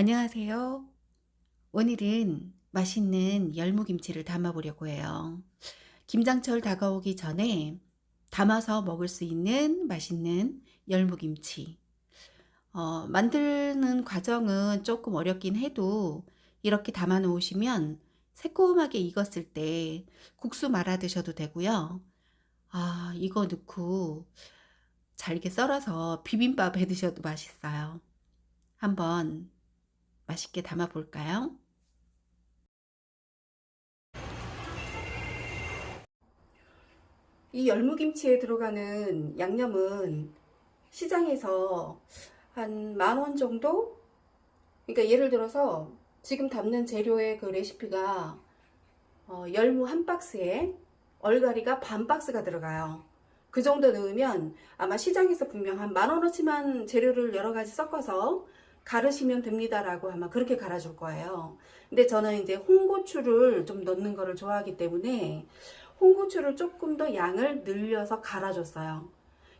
안녕하세요. 오늘은 맛있는 열무김치를 담아 보려고 해요. 김장철 다가오기 전에 담아서 먹을 수 있는 맛있는 열무김치. 어, 만드는 과정은 조금 어렵긴 해도 이렇게 담아 놓으시면 새콤하게 익었을 때 국수 말아 드셔도 되고요. 아, 이거 넣고 잘게 썰어서 비빔밥 해 드셔도 맛있어요. 한번 맛있게 담아 볼까요? 이 열무김치에 들어가는 양념은 시장에서 한 만 원 정도? 그러니까 예를 들어서 지금 담는 재료의 그 레시피가 어, 열무 한 박스에 얼갈이가 반 박스가 들어가요. 그 정도 넣으면 아마 시장에서 분명 한 만 원어치만 재료를 여러 가지 섞어서 갈으시면 됩니다라고 아마 그렇게 갈아줄 거예요. 근데 저는 이제 홍고추를 좀 넣는 거를 좋아하기 때문에 홍고추를 조금 더 양을 늘려서 갈아줬어요.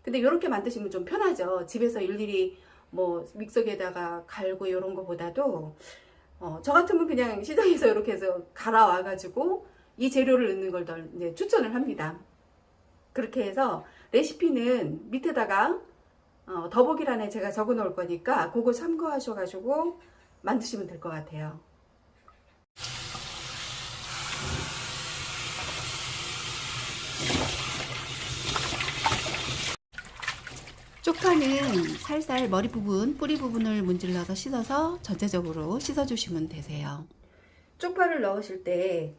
근데 이렇게 만드시면 좀 편하죠. 집에서 일일이 뭐 믹서기에다가 갈고 이런 거보다도 어, 저 같으면 그냥 시장에서 이렇게 해서 갈아와 가지고 이 재료를 넣는 걸더 이제 추천을 합니다. 그렇게 해서 레시피는 밑에다가 어, 더보기란에 제가 적어 놓을 거니까 그거 참고하셔가지고 만드시면 될 것 같아요. 쪽파는 살살 머리 부분, 뿌리 부분을 문질러서 씻어서 전체적으로 씻어주시면 되세요. 쪽파를 넣으실 때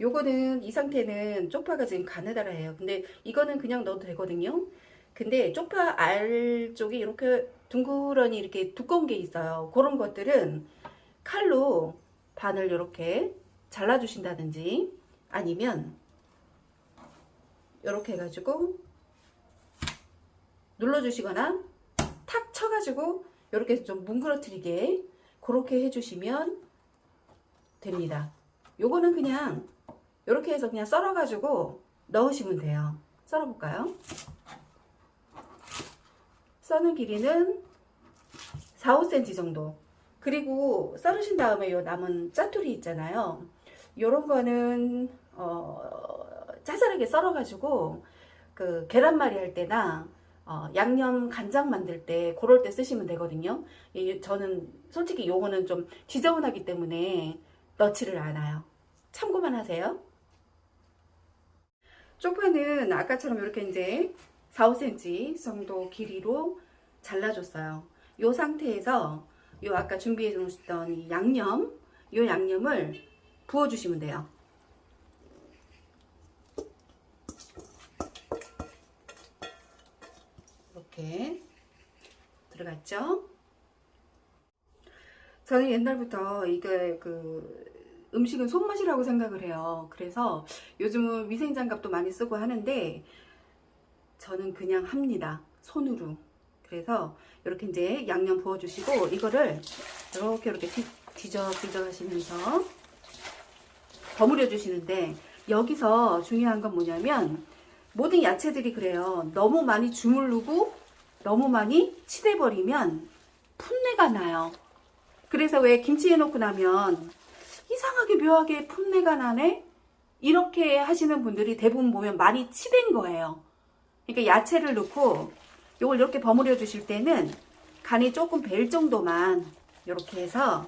요거는 이 상태는 쪽파가 지금 가느다라예요. 근데 이거는 그냥 넣어도 되거든요. 근데 쪽파 알 쪽이 이렇게 둥그러니 이렇게 두꺼운 게 있어요. 그런 것들은 칼로 반을 이렇게 잘라 주신다든지 아니면 이렇게 해가지고 눌러 주시거나 탁 쳐가지고 이렇게 좀 뭉그러뜨리게 그렇게 해주시면 됩니다. 요거는 그냥 이렇게 해서 그냥 썰어 가지고 넣으시면 돼요. 썰어 볼까요? 써는 길이는 4, 5cm 정도. 그리고 썰으신 다음에 요 남은 짜투리 있잖아요. 요런 거는 어, 짜잘하게 썰어 가지고 그 계란말이 할 때나 어, 양념 간장 만들 때 그럴 때 쓰시면 되거든요. 이, 저는 솔직히 요거는 좀 지저분하기 때문에 넣지를 않아요. 참고만 하세요. 쪽파는 아까처럼 이렇게 이제 4, 5cm 정도 길이로 잘라줬어요. 이 상태에서 요 아까 준비해 놓으셨던 양념, 요 양념을 부어주시면 돼요. 이렇게 들어갔죠? 저는 옛날부터 이게 그 음식은 손맛이라고 생각을 해요. 그래서 요즘은 위생장갑도 많이 쓰고 하는데 저는 그냥 합니다. 손으로. 그래서 이렇게 이제 양념 부어주시고 이거를 이렇게 이렇게 뒤져 뒤져 하시면서 버무려 주시는데 여기서 중요한 건 뭐냐면 모든 야채들이 그래요. 너무 많이 주물르고 너무 많이 치대버리면 풋내가 나요. 그래서 왜 김치 해놓고 나면 이상하게 묘하게 풋내가 나네? 이렇게 하시는 분들이 대부분 보면 많이 치댄 거예요. 그러니까 야채를 넣고 이걸 이렇게 버무려 주실 때는 간이 조금 벨 정도만 이렇게 해서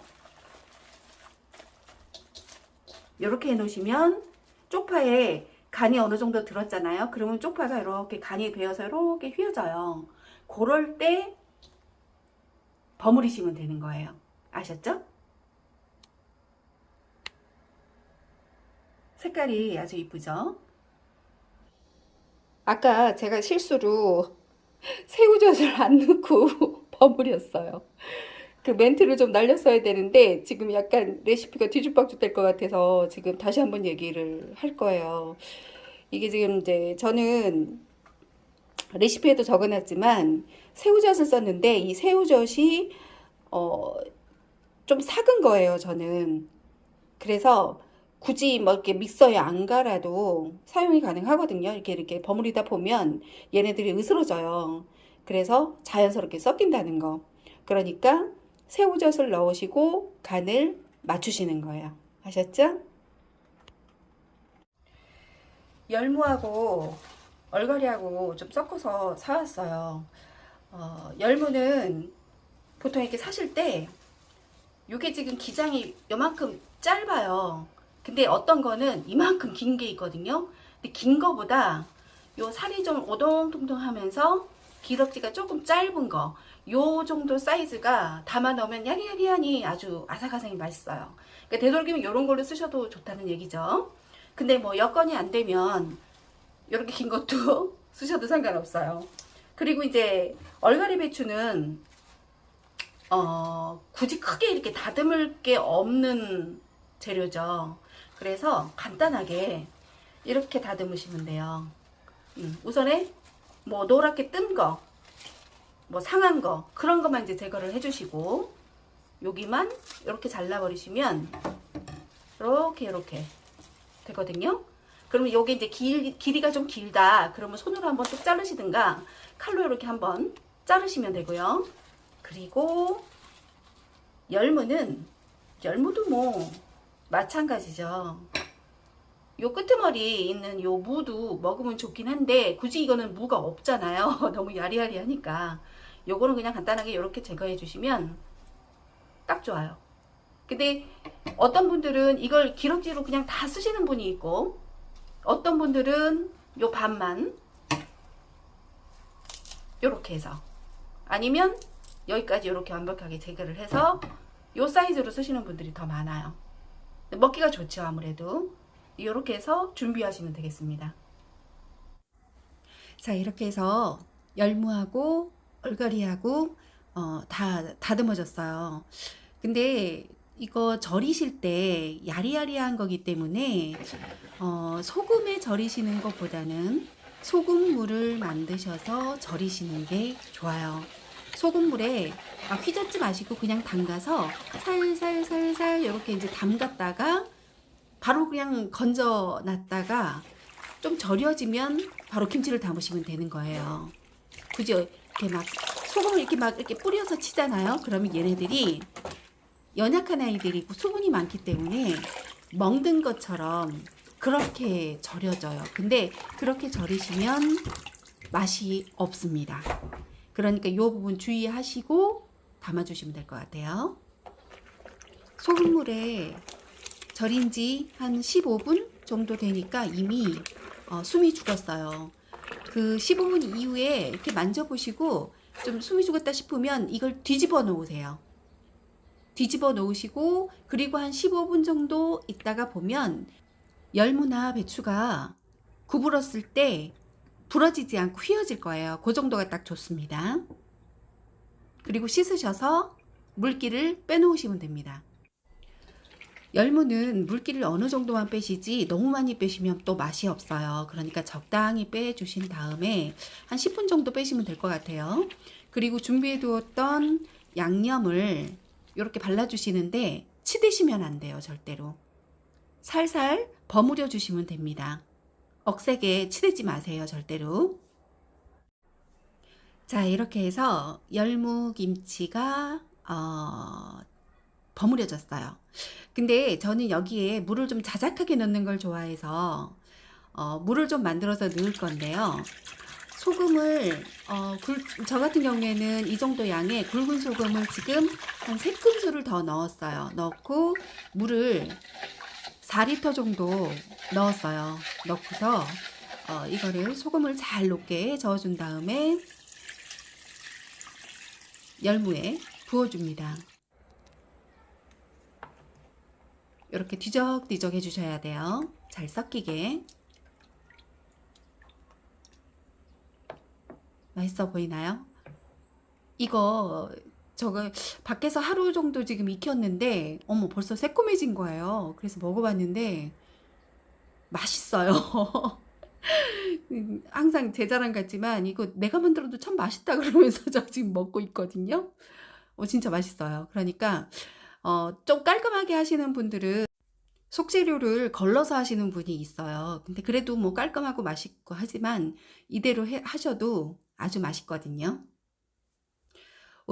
이렇게 해 놓으시면 쪽파에 간이 어느 정도 들었잖아요. 그러면 쪽파가 이렇게 간이 배어서 이렇게 휘어져요. 그럴 때 버무리시면 되는 거예요. 아셨죠? 색깔이 아주 이쁘죠? 아까 제가 실수로 새우젓을 안 넣고 버무렸어요. 그 멘트를 좀 날렸어야 되는데 지금 약간 레시피가 뒤죽박죽 될 것 같아서 지금 다시 한번 얘기를 할 거예요. 이게 지금 이제 저는 레시피에도 적어놨지만 새우젓을 썼는데 이 새우젓이 어 좀 삭은 거예요 저는 그래서 굳이 뭐 이렇게 믹서에 안 갈아도 사용이 가능하거든요. 이렇게 이렇게 버무리다 보면 얘네들이 으스러져요. 그래서 자연스럽게 섞인다는 거. 그러니까 새우젓을 넣으시고 간을 맞추시는 거예요. 아셨죠? 열무하고 얼갈이하고 좀 섞어서 사왔어요. 어, 열무는 보통 이렇게 사실 때 이게 지금 기장이 요만큼 짧아요. 근데 어떤 거는 이만큼 긴 게 있거든요. 근데 긴 거보다 요 살이 좀 오동통통하면서 기럭지가 조금 짧은 거, 요 정도 사이즈가 담아 넣으면 야리야리하니 아주 아삭아삭이 맛있어요. 그러니까 되도록이면 이런 걸로 쓰셔도 좋다는 얘기죠. 근데 뭐 여건이 안 되면 이렇게 긴 것도 쓰셔도 상관없어요. 그리고 이제 얼갈이 배추는 어, 굳이 크게 이렇게 다듬을 게 없는 재료죠. 그래서 간단하게 이렇게 다듬으시면 돼요. 음, 우선에 뭐 노랗게 뜬 거, 뭐 상한 거 그런 것만 이제 제거를 해주시고 여기만 이렇게 잘라버리시면 이렇게 이렇게 되거든요. 그러면 여기 이제 길, 길이가 좀 길다. 그러면 손으로 한번 쭉 자르시든가 칼로 이렇게 한번 자르시면 되고요. 그리고 열무는 열무도 뭐 마찬가지죠. 요 끄트머리 있는 요 무도 먹으면 좋긴 한데 굳이 이거는 무가 없잖아요. 너무 야리야리하니까 요거는 그냥 간단하게 이렇게 제거해 주시면 딱 좋아요. 근데 어떤 분들은 이걸 기럭지로 그냥 다 쓰시는 분이 있고 어떤 분들은 요 반만 요렇게 해서 아니면 여기까지 이렇게 완벽하게 제거를 해서 요 사이즈로 쓰시는 분들이 더 많아요. 먹기가 좋죠 아무래도 이렇게 해서 준비하시면 되겠습니다. 자 이렇게 해서 열무하고 얼갈이하고 어, 다 다듬어졌어요. 근데 이거 절이실 때 야리야리한 거기 때문에 어, 소금에 절이시는 것보다는 소금물을 만드셔서 절이시는 게 좋아요. 소금물에 막 휘젓지 마시고 그냥 담가서 살살살살 이렇게 이제 담갔다가 바로 그냥 건져 놨다가 좀 절여지면 바로 김치를 담으시면 되는 거예요. 굳이 이렇게 막 소금을 이렇게 막 이렇게 뿌려서 치잖아요. 그러면 얘네들이 연약한 아이들이고 수분이 많기 때문에 먹는 것처럼 그렇게 절여져요. 근데 그렇게 절이시면 맛이 없습니다. 그러니까 이 부분 주의하시고 담아주시면 될 것 같아요. 소금물에 절인 지 한 15분 정도 되니까 이미 어, 숨이 죽었어요. 그 15분 이후에 이렇게 만져보시고 좀 숨이 죽었다 싶으면 이걸 뒤집어 놓으세요. 뒤집어 놓으시고 그리고 한 15분 정도 있다가 보면 열무나 배추가 구부렀을 때 부러지지 않고 휘어질 거예요. 그 정도가 딱 좋습니다. 그리고 씻으셔서 물기를 빼놓으시면 됩니다. 열무는 물기를 어느 정도만 빼시지 너무 많이 빼시면 또 맛이 없어요. 그러니까 적당히 빼주신 다음에 한 10분 정도 빼시면 될 것 같아요. 그리고 준비해 두었던 양념을 이렇게 발라주시는데 치드시면 안 돼요. 절대로. 살살 버무려 주시면 됩니다. 억세게 치대지 마세요. 절대로. 자 이렇게 해서 열무김치가 어, 버무려졌어요. 근데 저는 여기에 물을 좀 자작하게 넣는 걸 좋아해서 어, 물을 좀 만들어서 넣을 건데요. 소금을 어, 굴, 저 같은 경우에는 이 정도 양의 굵은 소금을 지금 한 3큰술을 더 넣었어요. 넣고 물을 4리터 정도 넣었어요. 넣고서 어, 이거를 소금을 잘 녹게 저어준 다음에 열무에 부어줍니다. 이렇게 뒤적뒤적 해주셔야 돼요. 잘 섞이게. 맛있어 보이나요? 이거 저거 밖에서 하루 정도 지금 익혔는데 어머 벌써 새콤해진 거예요. 그래서 먹어봤는데 맛있어요. 항상 제 자랑 같지만 이거 내가 만들어도 참 맛있다 그러면서 저 지금 먹고 있거든요. 어, 진짜 맛있어요. 그러니까 어, 좀 깔끔하게 하시는 분들은 속재료를 걸러서 하시는 분이 있어요. 근데 그래도 뭐 깔끔하고 맛있고 하지만 이대로 해, 하셔도 아주 맛있거든요.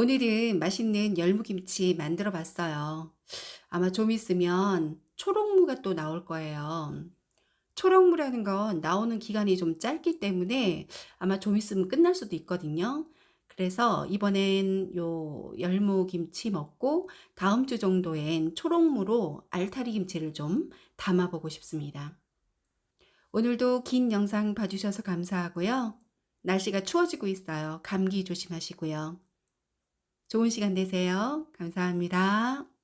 오늘은 맛있는 열무김치 만들어 봤어요. 아마 좀 있으면 초록무가 또 나올 거예요. 초록무라는 건 나오는 기간이 좀 짧기 때문에 아마 좀 있으면 끝날 수도 있거든요. 그래서 이번엔 요 열무김치 먹고 다음 주 정도엔 초록무로 알타리 김치를 좀 담아 보고 싶습니다. 오늘도 긴 영상 봐주셔서 감사하고요. 날씨가 추워지고 있어요. 감기 조심하시고요. 좋은 시간 되세요. 감사합니다.